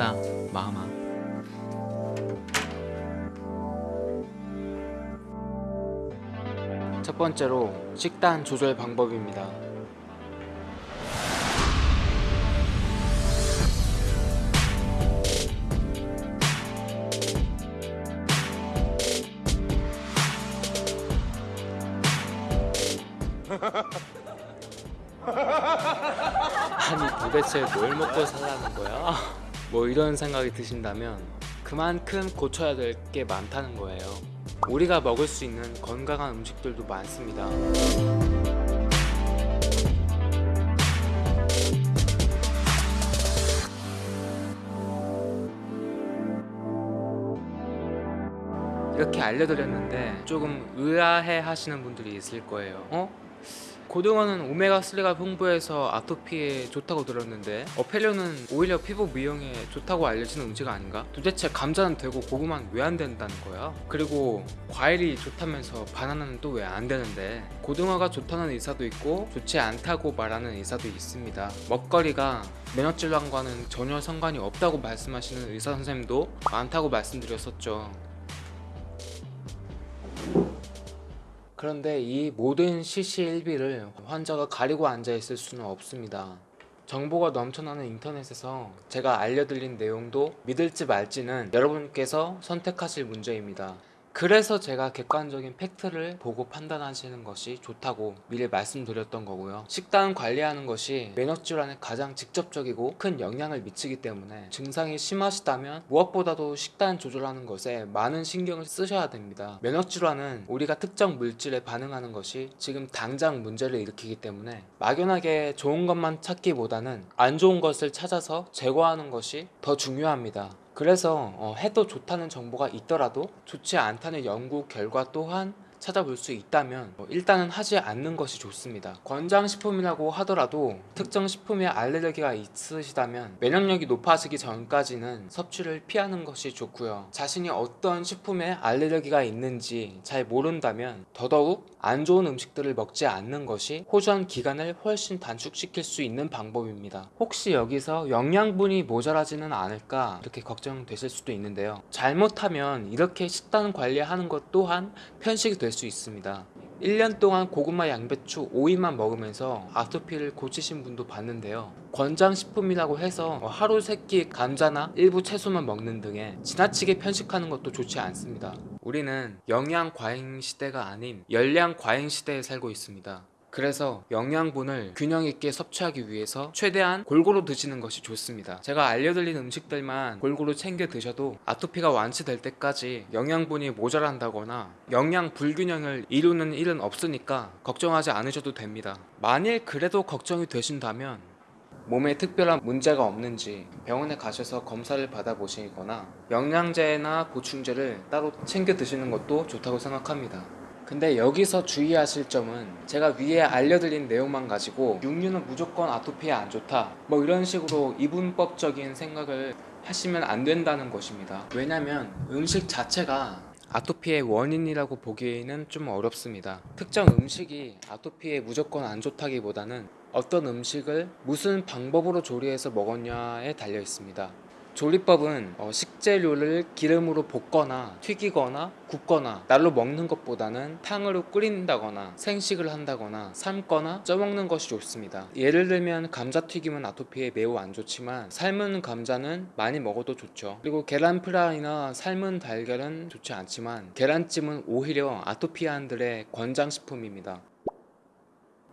고맙다 마음아 첫 번째로 식단 조절 방법입니다 아니 도대체 뭘 먹고 살라는 거야? 뭐 이런 생각이 드신다면 그만큼 고쳐야 될 게 많다는 거예요. 우리가 먹을 수 있는 건강한 음식들도 많습니다. 이렇게 알려드렸는데 조금 의아해 하시는 분들이 있을 거예요. 어? 고등어는 오메가3가 풍부해서 아토피에 좋다고 들었는데 어패류는 오히려 피부 미용에 좋다고 알려진 음식 아닌가? 도대체 감자는 되고 고구마는 왜 안 된다는 거야? 그리고 과일이 좋다면서 바나나는 또 왜 안 되는데 고등어가 좋다는 의사도 있고 좋지 않다고 말하는 의사도 있습니다 먹거리가 면역질환과는 전혀 상관이 없다고 말씀하시는 의사 선생님도 많다고 말씀드렸었죠 그런데 이 모든 시시일비를 환자가 가리고 앉아 있을 수는 없습니다. 정보가 넘쳐나는 인터넷에서 제가 알려드린 내용도 믿을지 말지는 여러분께서 선택하실 문제입니다. 그래서 제가 객관적인 팩트를 보고 판단하시는 것이 좋다고 미리 말씀드렸던 거고요. 식단 관리하는 것이 면역 질환에 가장 직접적이고 큰 영향을 미치기 때문에 증상이 심하시다면 무엇보다도 식단 조절하는 것에 많은 신경을 쓰셔야 됩니다. 면역 질환은 우리가 특정 물질에 반응하는 것이 지금 당장 문제를 일으키기 때문에 막연하게 좋은 것만 찾기보다는 안 좋은 것을 찾아서 제거하는 것이 더 중요합니다. 그래서 어, 해도 좋다는 정보가 있더라도 좋지 않다는 연구 결과 또한 찾아볼 수 있다면 어, 일단은 하지 않는 것이 좋습니다. 권장식품이라고 하더라도 특정 식품에 알레르기가 있으시다면 면역력이 높아지기 전까지는 섭취를 피하는 것이 좋고요. 자신이 어떤 식품에 알레르기가 있는지 잘 모른다면 더더욱 안 좋은 음식들을 먹지 않는 것이 호전 기간을 훨씬 단축시킬 수 있는 방법입니다. 혹시 여기서 영양분이 모자라지는 않을까 이렇게 걱정되실 수도 있는데요. 잘못하면 이렇게 식단 관리하는 것 또한 편식이 될수 있습니다. 1년 동안 고구마, 양배추, 오이만 먹으면서 아토피를 고치신 분도 봤는데요. 권장식품이라고 해서 하루 세끼 감자나 일부 채소만 먹는 등의 지나치게 편식하는 것도 좋지 않습니다. 우리는 영양 과잉 시대가 아닌 열량 과잉 시대에 살고 있습니다 그래서 영양분을 균형 있게 섭취하기 위해서 최대한 골고루 드시는 것이 좋습니다. 제가 알려드린 음식들만 골고루 챙겨 드셔도 아토피가 완치될 때까지 영양분이 모자란다거나 영양 불균형을 이루는 일은 없으니까 걱정하지 않으셔도 됩니다. 만일 그래도 걱정이 되신다면 몸에 특별한 문제가 없는지 병원에 가셔서 검사를 받아보시거나 영양제나 보충제를 따로 챙겨 드시는 것도 좋다고 생각합니다 근데 여기서 주의하실 점은 제가 위에 알려드린 내용만 가지고 육류는 무조건 아토피에 안 좋다. 뭐 이런 식으로 이분법적인 생각을 하시면 안 된다는 것입니다. 왜냐면 음식 자체가 아토피의 원인이라고 보기에는 좀 어렵습니다. 특정 음식이 아토피에 무조건 안 좋다기보다는 어떤 음식을 무슨 방법으로 조리해서 먹었냐에 달려 있습니다 조리법은 어, 식재료를 기름으로 볶거나 튀기거나 굽거나 날로 먹는 것보다는 탕으로 끓인다거나 생식을 한다거나 삶거나 쪄먹는 것이 좋습니다. 예를 들면 감자튀김은 아토피에 매우 안 좋지만 삶은 감자는 많이 먹어도 좋죠. 그리고 계란 프라이나 삶은 달걀은 좋지 않지만 계란찜은 오히려 아토피아인들의 권장식품입니다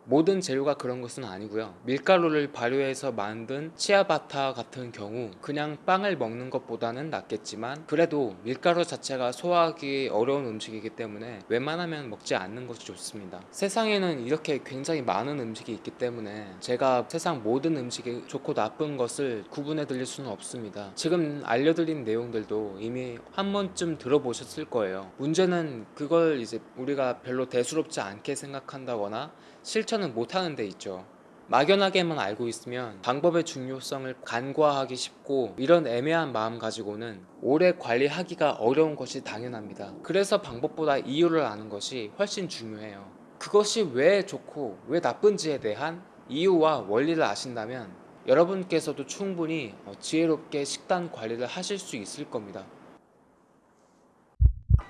모든 재료가 그런 것은 아니고요. 밀가루를 발효해서 만든 치아바타 같은 경우 그냥 빵을 먹는 것보다는 낫겠지만 그래도 밀가루 자체가 소화하기 어려운 음식이기 때문에 웬만하면 먹지 않는 것이 좋습니다. 세상에는 이렇게 굉장히 많은 음식이 있기 때문에 제가 세상 모든 음식이 좋고 나쁜 것을 구분해 드릴 수는 없습니다. 지금 알려드린 내용들도 이미 한 번쯤 들어보셨을 거예요. 문제는 그걸 이제 우리가 별로 대수롭지 않게 생각한다거나 실천은 못하는 데 있죠. 막연하게만 알고 있으면 방법의 중요성을 간과하기 쉽고 이런 애매한 마음 가지고는 오래 관리하기가 어려운 것이 당연합니다. 그래서 방법보다 이유를 아는 것이 훨씬 중요해요. 그것이 왜 좋고 왜 나쁜지에 대한 이유와 원리를 아신다면 여러분께서도 충분히 어, 지혜롭게 식단 관리를 하실 수 있을 겁니다.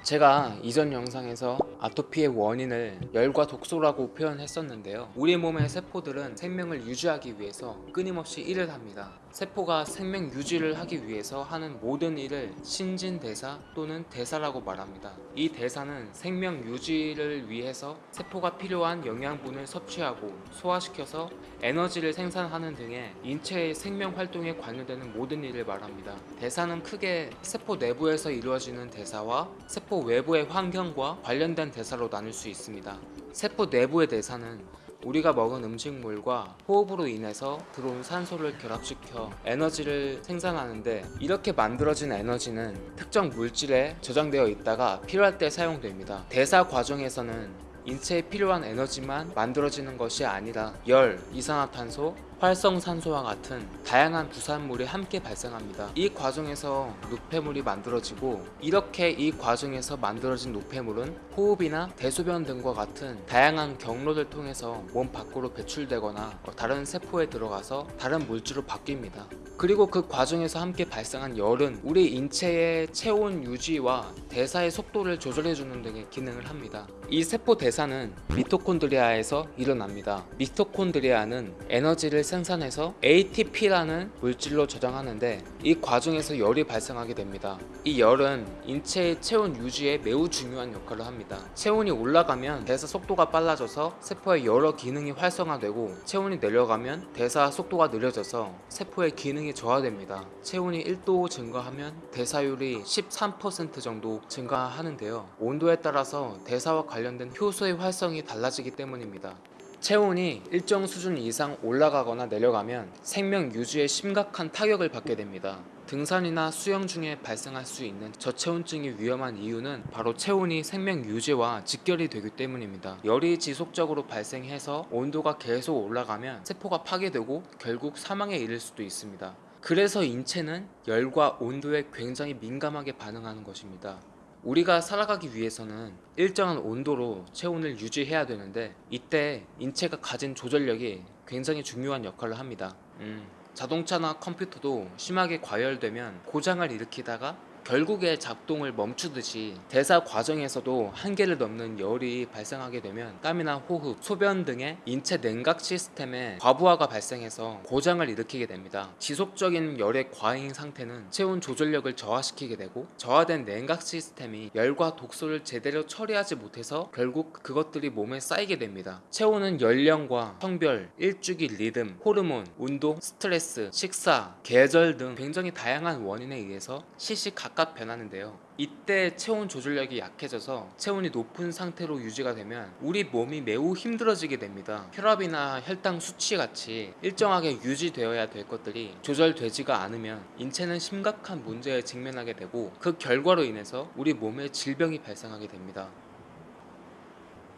제가 이전 영상에서 아토피의 원인을 열과 독소라고 표현했었는데요. 우리 몸의 세포들은 생명을 유지하기 위해서 끊임없이 일을 합니다. 세포가 생명 유지를 하기 위해서 하는 모든 일을 신진대사 또는 대사라고 말합니다. 이 대사는 생명 유지를 위해서 세포가 필요한 영양분을 섭취하고 소화시켜서 에너지를 생산하는 등의 인체의 생명 활동에 관여되는 모든 일을 말합니다. 대사는 크게 세포 내부에서 이루어지는 대사와 세포 외부의 환경과 관련된 대사로 나눌 수 있습니다. 세포 내부의 대사는 우리가 먹은 음식물과 호흡으로 인해서 들어온 산소를 결합시켜 에너지를 생산하는데 이렇게 만들어진 에너지는 특정 물질에 저장되어 있다가 필요할 때 사용됩니다. 대사 과정에서는 인체에 필요한 에너지만 만들어지는 것이 아니라 열, 이산화탄소, 활성산소와 같은 다양한 부산물이 함께 발생합니다. 이 과정에서 노폐물이 만들어지고 이렇게 이 과정에서 만들어진 노폐물은 호흡이나 대소변 등과 같은 다양한 경로를 통해서 몸 밖으로 배출되거나 다른 세포에 들어가서 다른 물질로 바뀝니다. 그리고 그 과정에서 함께 발생한 열은 우리 인체의 체온 유지와 대사의 속도를 조절해주는 등의 기능을 합니다. 이 세포 대사는 미토콘드리아에서 일어납니다. 미토콘드리아는 에너지를 생산해서 ATP라는 물질로 저장하는데 이 과정에서 열이 발생하게 됩니다. 이 열은 인체의 체온 유지에 매우 중요한 역할을 합니다. 체온이 올라가면 대사 속도가 빨라져서 세포의 여러 기능이 활성화되고 체온이 내려가면 대사 속도가 느려져서 세포의 기능이 저하됩니다. 체온이 1도 증가하면 대사율이 13% 정도 증가하는데요. 온도에 따라서 대사와 관련된 효소의 활성이 달라지기 때문입니다. 체온이 일정 수준 이상 올라가거나 내려가면 생명 유지에 심각한 타격을 받게 됩니다. 등산이나 수영 중에 발생할 수 있는 저체온증이 위험한 이유는 바로 체온이 생명 유지와 직결이 되기 때문입니다. 열이 지속적으로 발생해서 온도가 계속 올라가면 세포가 파괴되고 결국 사망에 이를 수도 있습니다. 그래서 인체는 열과 온도에 굉장히 민감하게 반응하는 것입니다. 우리가 살아가기 위해서는 일정한 온도로 체온을 유지해야 되는데 이때 인체가 가진 조절력이 굉장히 중요한 역할을 합니다. 음, 자동차나 컴퓨터도 심하게 과열되면 고장을 일으키다가 결국에 작동을 멈추듯이 대사 과정에서도 한계를 넘는 열이 발생하게 되면 땀이나 호흡, 소변 등의 인체 냉각 시스템에 과부하가 발생해서 고장을 일으키게 됩니다. 지속적인 열의 과잉 상태는 체온 조절력을 저하시키게 되고 저하된 냉각 시스템이 열과 독소를 제대로 처리하지 못해서 결국 그것들이 몸에 쌓이게 됩니다. 체온은 연령과 성별, 일주기 리듬, 호르몬, 운동, 스트레스, 식사, 계절 등 굉장히 다양한 원인에 의해서 시시각각 변하는데요. 이때 체온 조절력이 약해져서 체온이 높은 상태로 유지가 되면 우리 몸이 매우 힘들어지게 됩니다. 혈압이나 혈당 수치 같이 일정하게 유지되어야 될 것들이 조절되지가 않으면 인체는 심각한 문제에 직면하게 되고 그 결과로 인해서 우리 몸에 질병이 발생하게 됩니다.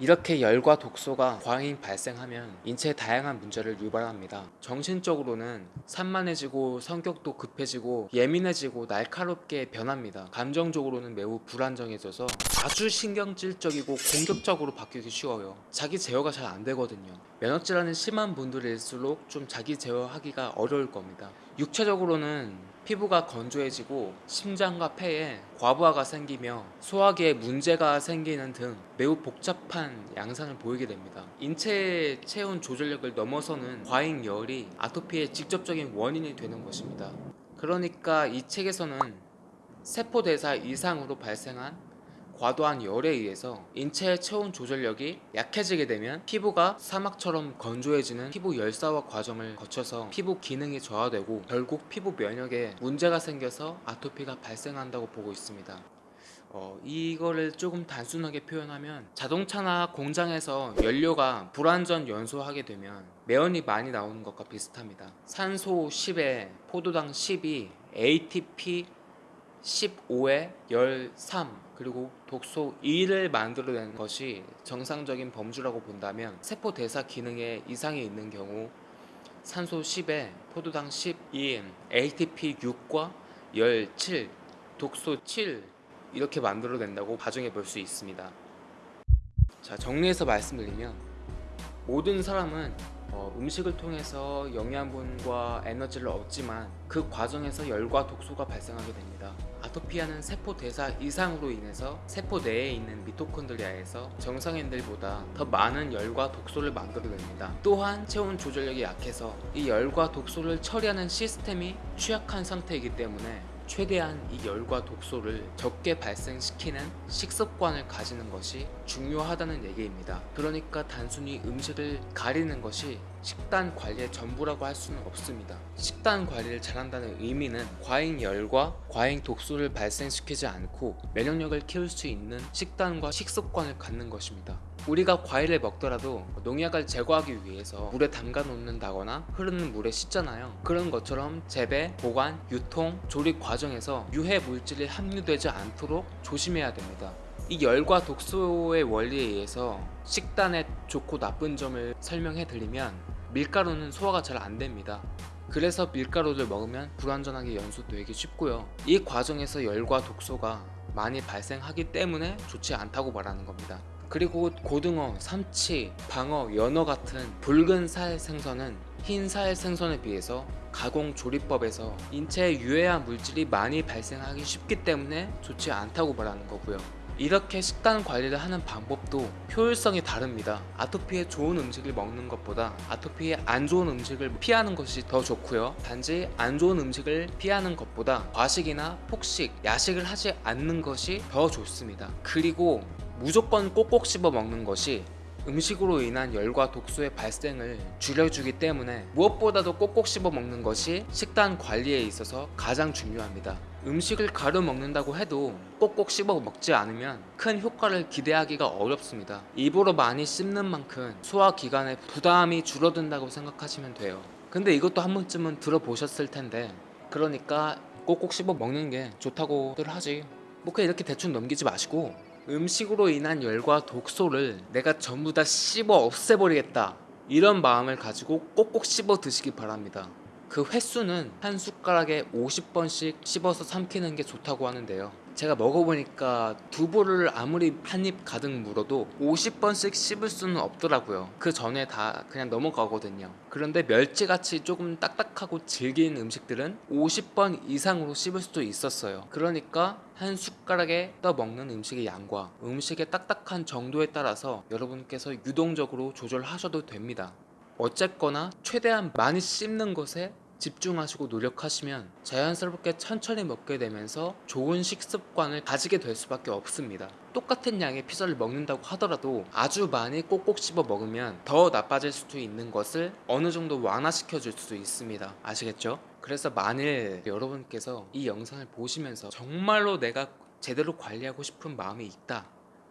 이렇게 열과 독소가 과잉 발생하면 인체에 다양한 문제를 유발합니다. 정신적으로는 산만해지고 성격도 급해지고 예민해지고 날카롭게 변합니다. 감정적으로는 매우 불안정해져서 아주 신경질적이고 공격적으로 바뀌기 쉬워요. 자기 제어가 잘 안 되거든요. 면역질환이 심한 분들일수록 좀 자기 제어하기가 어려울 겁니다. 육체적으로는 피부가 건조해지고 심장과 폐에 과부하가 생기며 소화기에 문제가 생기는 등 매우 복잡한 양상을 보이게 됩니다. 인체의 체온 조절력을 넘어서는 과잉 열이 아토피의 직접적인 원인이 되는 것입니다. 그러니까 이 책에서는 세포 대사 이상으로 발생한 과도한 열에 의해서 인체의 체온 조절력이 약해지게 되면 피부가 사막처럼 건조해지는 피부 열사화 과정을 거쳐서 피부 기능이 저하되고 결국 피부 면역에 문제가 생겨서 아토피가 발생한다고 보고 있습니다. 어, 이거를 조금 단순하게 표현하면 자동차나 공장에서 연료가 불완전 연소하게 되면 매연이 많이 나오는 것과 비슷합니다. 산소 10에 포도당 10이 ATP 15에 열3 그리고 독소 2를 만들어내는 것이 정상적인 범주라고 본다면 세포 대사 기능에 이상이 있는 경우 산소 10에 포도당 12, ATP 6과 열 7, 독소 7 이렇게 만들어낸다고 가정해 볼 수 있습니다. 자 정리해서 말씀드리면 모든 사람은 어, 음식을 통해서 영양분과 에너지를 얻지만 그 과정에서 열과 독소가 발생하게 됩니다. 아토피아는 세포 대사 이상으로 인해서 세포 내에 있는 미토콘드리아에서 정상인들보다 더 많은 열과 독소를 만들어냅니다. 또한 체온 조절력이 약해서 이 열과 독소를 처리하는 시스템이 취약한 상태이기 때문에 최대한 이 열과 독소를 적게 발생시키는 식습관을 가지는 것이 중요하다는 얘기입니다. 그러니까 단순히 음식을 가리는 것이 식단 관리의 전부라고 할 수는 없습니다. 식단 관리를 잘한다는 의미는 과잉 열과 과잉 독소를 발생시키지 않고 면역력을 키울 수 있는 식단과 식습관을 갖는 것입니다. 우리가 과일을 먹더라도 농약을 제거하기 위해서 물에 담가 놓는다거나 흐르는 물에 씻잖아요. 그런 것처럼 재배, 보관, 유통, 조리 과정에서 유해 물질이 함유되지 않도록 조심해야 됩니다. 이 열과 독소의 원리에 의해서 식단의 좋고 나쁜 점을 설명해 드리면 밀가루는 소화가 잘 안 됩니다. 그래서 밀가루를 먹으면 불완전하게 연소되기 쉽고요. 이 과정에서 열과 독소가 많이 발생하기 때문에 좋지 않다고 말하는 겁니다. 그리고 고등어, 삼치, 방어, 연어 같은 붉은 살 생선은 흰 살 생선에 비해서 가공 조리법에서 인체에 유해한 물질이 많이 발생하기 쉽기 때문에 좋지 않다고 말하는 거고요. 이렇게 식단 관리를 하는 방법도 효율성이 다릅니다. 아토피에 좋은 음식을 먹는 것보다 아토피에 안 좋은 음식을 피하는 것이 더 좋고요. 단지 안 좋은 음식을 피하는 것보다 과식이나 폭식, 야식을 하지 않는 것이 더 좋습니다. 그리고 무조건 꼭꼭 씹어 먹는 것이 음식으로 인한 열과 독소의 발생을 줄여주기 때문에 무엇보다도 꼭꼭 씹어 먹는 것이 식단 관리에 있어서 가장 중요합니다. 음식을 가려 먹는다고 해도 꼭꼭 씹어 먹지 않으면 큰 효과를 기대하기가 어렵습니다. 입으로 많이 씹는 만큼 소화 기관에 부담이 줄어든다고 생각하시면 돼요. 근데 이것도 한 번쯤은 들어보셨을 텐데 그러니까 꼭꼭 씹어 먹는 게 좋다고들 하지. 뭐 그냥 이렇게 대충 넘기지 마시고 음식으로 인한 열과 독소를 내가 전부 다 씹어 없애버리겠다. 이런 마음을 가지고 꼭꼭 씹어 드시기 바랍니다. 그 횟수는 한 숟가락에 50번씩 씹어서 삼키는 게 좋다고 하는데요 제가 먹어보니까 두부를 아무리 한 입 가득 물어도 50번씩 씹을 수는 없더라고요. 그 전에 다 그냥 넘어가거든요. 그런데 멸치같이 조금 딱딱하고 질긴 음식들은 50번 이상으로 씹을 수도 있었어요. 그러니까 한 숟가락에 떠 먹는 음식의 양과 음식의 딱딱한 정도에 따라서 여러분께서 유동적으로 조절하셔도 됩니다. 어쨌거나 최대한 많이 씹는 것에 집중하시고 노력하시면 자연스럽게 천천히 먹게 되면서 좋은 식습관을 가지게 될 수밖에 없습니다. 똑같은 양의 피자를 먹는다고 하더라도 아주 많이 꼭꼭 씹어 먹으면 더 나빠질 수도 있는 것을 어느 정도 완화시켜 줄수 있습니다. 아시겠죠? 그래서 만일 여러분께서 이 영상을 보시면서 정말로 내가 제대로 관리하고 싶은 마음이 있다.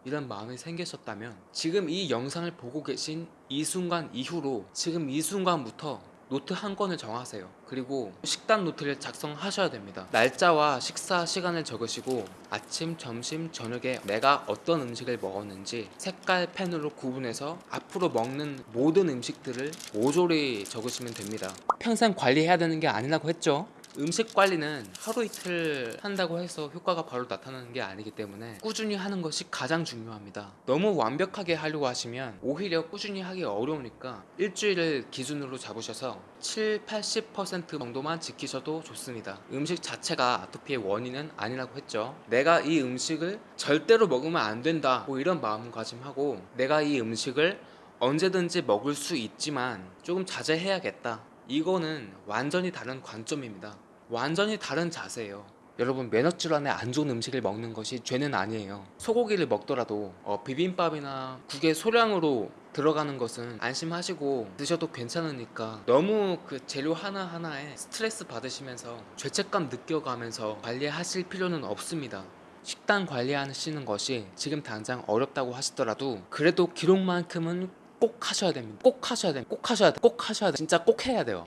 이런 마음이 생기셨다면 지금 이 영상을 보고 계신 이 순간 이후로 지금 이 순간부터 노트 한 권을 정하세요. 그리고 식단 노트를 작성하셔야 됩니다. 날짜와 식사 시간을 적으시고 아침, 점심, 저녁에 내가 어떤 음식을 먹었는지 색깔 펜으로 구분해서 앞으로 먹는 모든 음식들을 모조리 적으시면 됩니다. 평생 관리해야 되는 게 아니라고 했죠. 음식 관리는 하루 이틀 한다고 해서 효과가 바로 나타나는 게 아니기 때문에 꾸준히 하는 것이 가장 중요합니다. 너무 완벽하게 하려고 하시면 오히려 꾸준히 하기 어려우니까 일주일을 기준으로 잡으셔서 7, 80% 정도만 지키셔도 좋습니다. 음식 자체가 아토피의 원인은 아니라고 했죠. 내가 이 음식을 절대로 먹으면 안 된다. 뭐 이런 마음가짐하고 내가 이 음식을 언제든지 먹을 수 있지만 조금 자제해야겠다. 이거는 완전히 다른 관점입니다. 완전히 다른 자세예요. 여러분 면역 질환에 안 좋은 음식을 먹는 것이 죄는 아니에요. 소고기를 먹더라도 어, 비빔밥이나 국의 소량으로 들어가는 것은 안심하시고 드셔도 괜찮으니까 너무 그 재료 하나 하나에 스트레스 받으시면서 죄책감 느껴가면서 관리하실 필요는 없습니다. 식단 관리하시는 것이 지금 당장 어렵다고 하시더라도 그래도 기록만큼은 꼭 하셔야 됩니다. 꼭 하셔야 됩니다. 꼭 하셔야 돼. 꼭 하셔야 돼. 진짜 꼭 해야 돼요.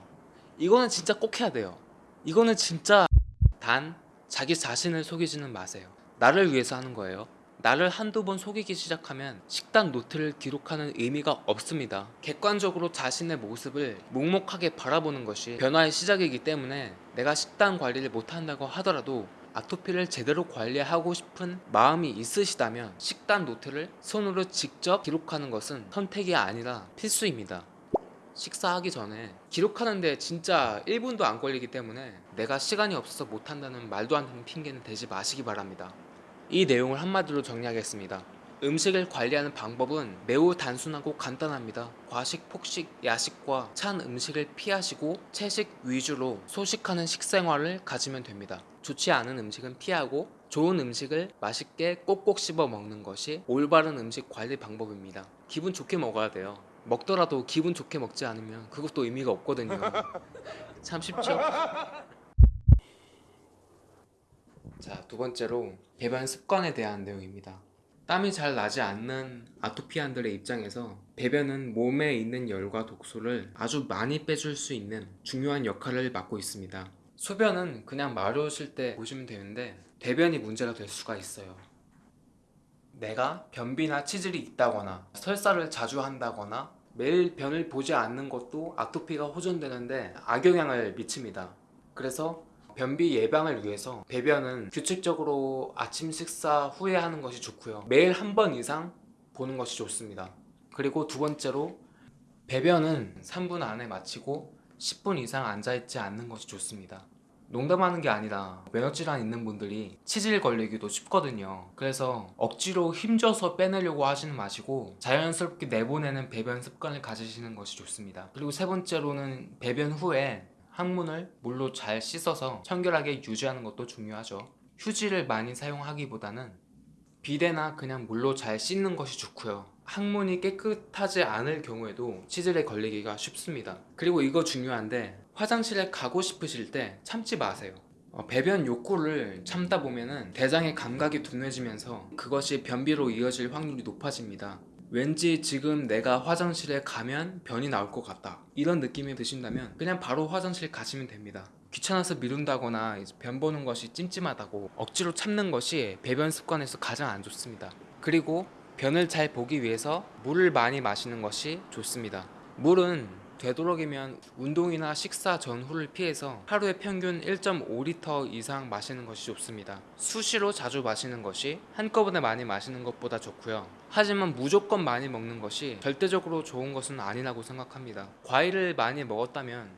이거는 진짜 꼭 해야 돼요. 이거는 진짜 단 자기 자신을 속이지는 마세요. 나를 위해서 하는 거예요. 나를 한두 번 속이기 시작하면 식단 노트를 기록하는 의미가 없습니다. 객관적으로 자신의 모습을 묵묵하게 바라보는 것이 변화의 시작이기 때문에 내가 식단 관리를 못한다고 하더라도 아토피를 제대로 관리하고 싶은 마음이 있으시다면 식단 노트를 손으로 직접 기록하는 것은 선택이 아니라 필수입니다. 식사하기 전에 기록하는데 진짜 1분도 안 걸리기 때문에 내가 시간이 없어서 못한다는 말도 안 되는 핑계는 대지 마시기 바랍니다. 이 내용을 한마디로 정리하겠습니다. 음식을 관리하는 방법은 매우 단순하고 간단합니다. 과식, 폭식, 야식과 찬 음식을 피하시고 채식 위주로 소식하는 식생활을 가지면 됩니다. 좋지 않은 음식은 피하고 좋은 음식을 맛있게 꼭꼭 씹어 먹는 것이 올바른 음식 관리 방법입니다. 기분 좋게 먹어야 돼요. 먹더라도 기분 좋게 먹지 않으면 그것도 의미가 없거든요. 참 쉽죠? 자, 두 번째로 배변 습관에 대한 내용입니다. 땀이 잘 나지 않는 아토피안들의 입장에서 배변은 몸에 있는 열과 독소를 아주 많이 빼줄 수 있는 중요한 역할을 맡고 있습니다. 소변은 그냥 마려우실 때 보시면 되는데 배변이 문제가 될 수가 있어요. 내가 변비나 치질이 있다거나 설사를 자주 한다거나 매일 변을 보지 않는 것도 아토피가 호전되는데 악영향을 미칩니다. 그래서 변비 예방을 위해서 배변은 규칙적으로 아침 식사 후에 하는 것이 좋고요. 매일 한 번 이상 보는 것이 좋습니다. 그리고 두 번째로 배변은 3분 안에 마치고 10분 이상 앉아있지 않는 것이 좋습니다. 농담하는 게 아니라 면역질환 있는 분들이 치질 걸리기도 쉽거든요. 그래서 억지로 힘줘서 빼내려고 하시는 마시고 자연스럽게 내보내는 배변 습관을 가지시는 것이 좋습니다. 그리고 세 번째로는 배변 후에 항문을 물로 잘 씻어서 청결하게 유지하는 것도 중요하죠. 휴지를 많이 사용하기보다는 비데나 그냥 물로 잘 씻는 것이 좋고요. 항문이 깨끗하지 않을 경우에도 치질에 걸리기가 쉽습니다. 그리고 이거 중요한데 화장실에 가고 싶으실 때 참지 마세요. 어, 배변 욕구를 참다 보면은 대장의 감각이 둔해지면서 그것이 변비로 이어질 확률이 높아집니다. 왠지 지금 내가 화장실에 가면 변이 나올 것 같다 이런 느낌이 드신다면 그냥 바로 화장실 가시면 됩니다 귀찮아서 미룬다거나 변 보는 것이 찜찜하다고 억지로 참는 것이 배변 습관에서 가장 안 좋습니다 그리고 변을 잘 보기 위해서 물을 많이 마시는 것이 좋습니다 물은 되도록이면 운동이나 식사 전후를 피해서 하루에 평균 1.5리터 이상 마시는 것이 좋습니다. 수시로 자주 마시는 것이 한꺼번에 많이 마시는 것보다 좋고요. 하지만 무조건 많이 먹는 것이 절대적으로 좋은 것은 아니라고 생각합니다. 과일을 많이 먹었다면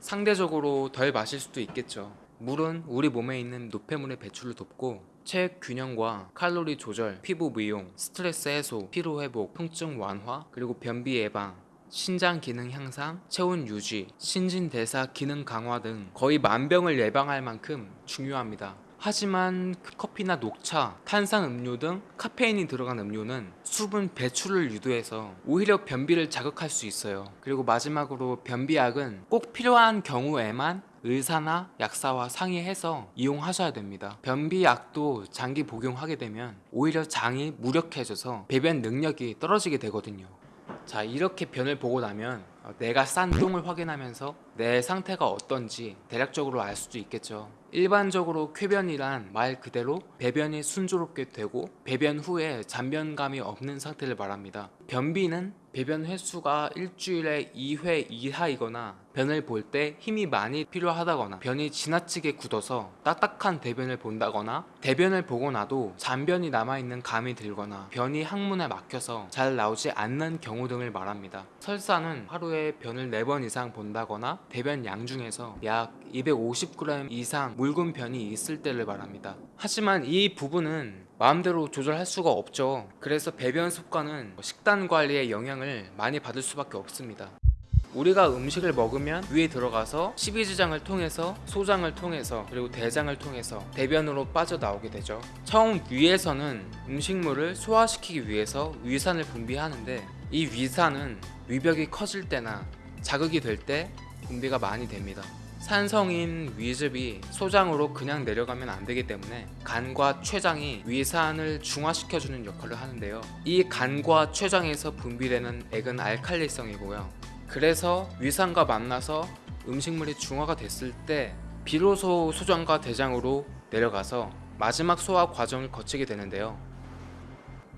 상대적으로 덜 마실 수도 있겠죠. 물은 우리 몸에 있는 노폐물의 배출을 돕고 체액 균형과 칼로리 조절, 피부 미용, 스트레스 해소, 피로 회복, 통증 완화, 그리고 변비 예방, 신장 기능 향상, 체온 유지, 신진대사 기능 강화 등 거의 만병을 예방할 만큼 중요합니다. 하지만 커피나 녹차, 탄산 음료 등 카페인이 들어간 음료는 수분 배출을 유도해서 오히려 변비를 자극할 수 있어요. 그리고 마지막으로 변비약은 꼭 필요한 경우에만 의사나 약사와 상의해서 이용하셔야 됩니다. 변비약도 장기 복용하게 되면 오히려 장이 무력해져서 배변 능력이 떨어지게 되거든요. 자 이렇게 변을 보고 나면 어, 내가 싼 똥을 확인하면서 내 상태가 어떤지 대략적으로 알 수도 있겠죠. 일반적으로 쾌변이란 말 그대로 배변이 순조롭게 되고 배변 후에 잔변감이 없는 상태를 말합니다. 변비는 배변 횟수가 일주일에 2회 이하이거나 변을 볼 때 힘이 많이 필요하다거나 변이 지나치게 굳어서 딱딱한 대변을 본다거나 대변을 보고 나도 잔변이 남아있는 감이 들거나 변이 항문에 막혀서 잘 나오지 않는 경우 등을 말합니다. 설사는 하루에 변을 4번 이상 본다거나 대변 양 중에서 약 250g 이상 묽은 변이 있을 때를 말합니다. 하지만 이 부분은 마음대로 조절할 수가 없죠. 그래서 배변 습관은 식단 관리에 영향을 많이 받을 수밖에 없습니다 우리가 음식을 먹으면 위에 들어가서 식이지장을 통해서 소장을 통해서 그리고 대장을 통해서 대변으로 빠져나오게 되죠. 처음 위에서는 음식물을 소화시키기 위해서 위산을 분비하는데 이 위산은 위벽이 커질 때나 자극이 될 때 분비가 많이 됩니다. 산성인 위즙이 소장으로 그냥 내려가면 안 되기 때문에 간과 췌장이 위산을 중화시켜주는 역할을 하는데요. 이 간과 췌장에서 분비되는 액은 알칼리성이고요 그래서 위산과 만나서 음식물이 중화가 됐을 때 비로소 소장과 대장으로 내려가서 마지막 소화 과정을 거치게 되는데요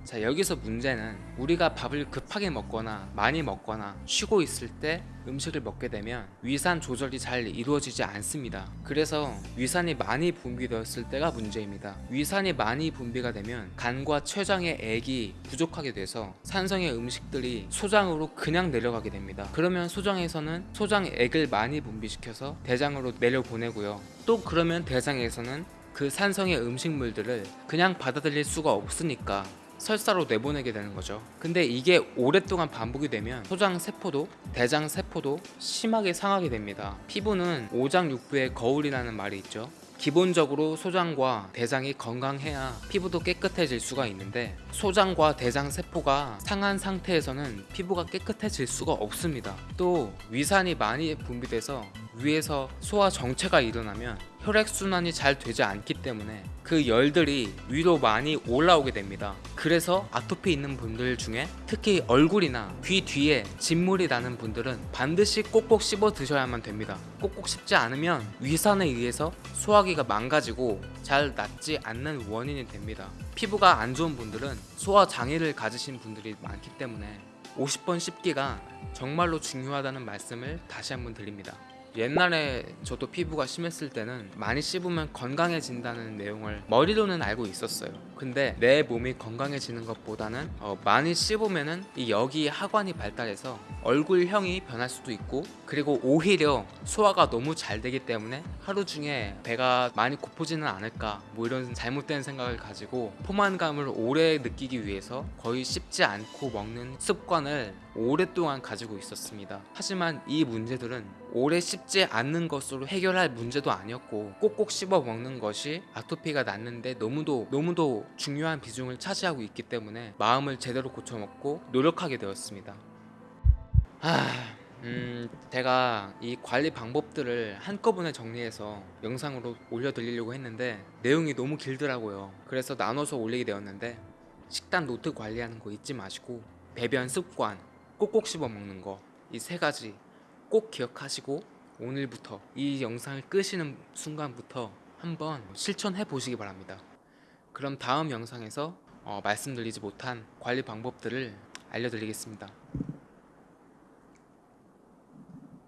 자 여기서 문제는 우리가 밥을 급하게 먹거나 많이 먹거나 쉬고 있을 때 음식을 먹게 되면 위산 조절이 잘 이루어지지 않습니다. 그래서 위산이 많이 분비되었을 때가 문제입니다. 위산이 많이 분비가 되면 간과 췌장의 액이 부족하게 돼서 산성의 음식들이 소장으로 그냥 내려가게 됩니다. 그러면 소장에서는 소장액을 많이 분비시켜서 대장으로 내려보내고요. 또 그러면 대장에서는 그 산성의 음식물들을 그냥 받아들일 수가 없으니까 설사로 내보내게 되는 거죠. 근데 이게 오랫동안 반복이 되면 소장 세포도 대장 세포도 심하게 상하게 됩니다. 피부는 오장육부의 거울이라는 말이 있죠. 기본적으로 소장과 대장이 건강해야 피부도 깨끗해질 수가 있는데 소장과 대장 세포가 상한 상태에서는 피부가 깨끗해질 수가 없습니다. 또 위산이 많이 분비돼서 위에서 소화 정체가 일어나면 혈액순환이 잘 되지 않기 때문에 그 열들이 위로 많이 올라오게 됩니다. 그래서 아토피 있는 분들 중에 특히 얼굴이나 귀 뒤에 진물이 나는 분들은 반드시 꼭꼭 씹어 드셔야만 됩니다. 꼭꼭 씹지 않으면 위산에 의해서 소화기가 망가지고 잘 낫지 않는 원인이 됩니다. 피부가 안 좋은 분들은 소화 장애를 가지신 분들이 많기 때문에 50번 씹기가 정말로 중요하다는 말씀을 다시 한번 드립니다. 옛날에 저도 피부가 심했을 때는 많이 씹으면 건강해진다는 내용을 머리로는 알고 있었어요. 근데 내 몸이 건강해지는 것보다는 어, 많이 씹으면은 이 여기 하관이 발달해서 얼굴형이 변할 수도 있고 그리고 오히려 소화가 너무 잘 되기 때문에 하루 중에 배가 많이 고프지는 않을까 뭐 이런 잘못된 생각을 가지고 포만감을 오래 느끼기 위해서 거의 씹지 않고 먹는 습관을 오랫동안 가지고 있었습니다. 하지만 이 문제들은 오래 씹지 않는 것으로 해결할 문제도 아니었고 꼭꼭 씹어 먹는 것이 아토피가 낫는데 너무도 너무도 중요한 비중을 차지하고 있기 때문에 마음을 제대로 고쳐 먹고 노력하게 되었습니다. 아, 음, 제가 이 관리 방법들을 한꺼번에 정리해서 영상으로 올려드리려고 했는데 내용이 너무 길더라고요. 그래서 나눠서 올리게 되었는데 식단 노트 관리하는 거 잊지 마시고 배변 습관, 꼭꼭 씹어 먹는 거 이 세 가지 꼭 기억하시고 오늘부터 이 영상을 끄시는 순간부터 한번 실천해 보시기 바랍니다. 그럼 다음 영상에서 어, 말씀드리지 못한 관리 방법들을 알려드리겠습니다.